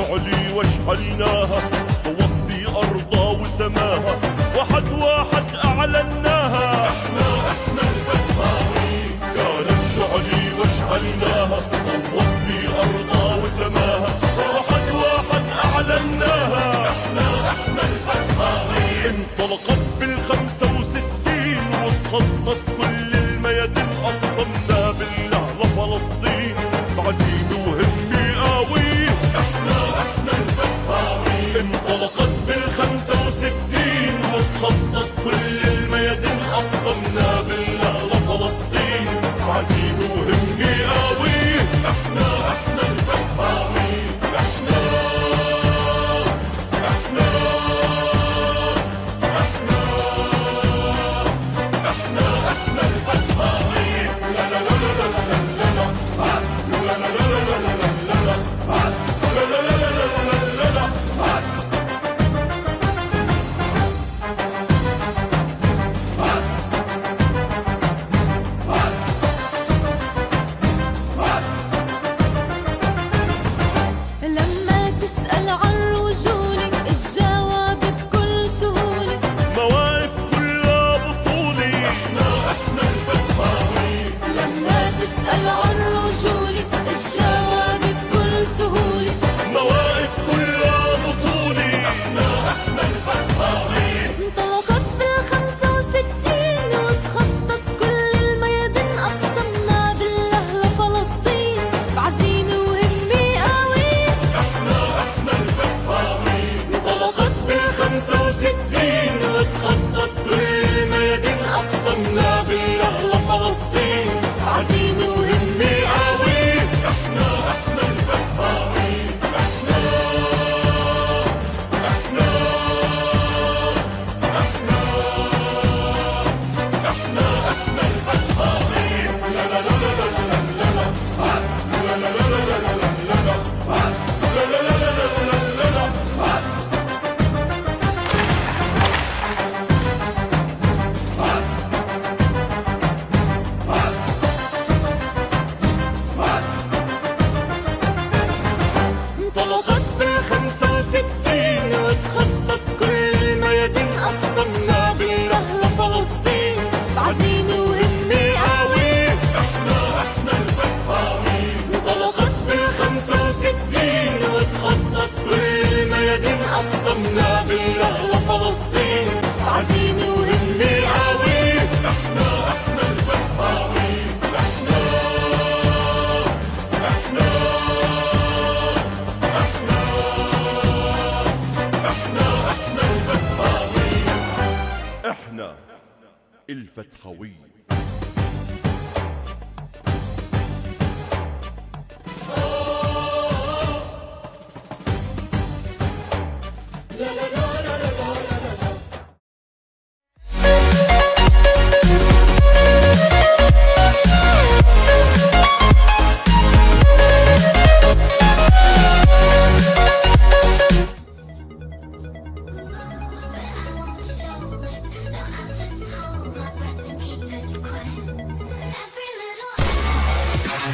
شعلي واشعلناها طوت أرضا وسماها. واحد واحد أعلنا ألع بكل سهولة مواقف كلها بطولة أحنا انطلقت 65 وتخطت كل الميادين. أقسمنا لفلسطين بعزيمة وهمة قوية. أحنا انطلقت 65 وتخطت كل أقسمنا بالله لفلسطين أقسمنا بالله لفلسطين عزيمة وهمة قوية إحنا إحنا الفتاوين إحنا إحنا إحنا إحنا إحنا الفتاوين إحنا الفتحوية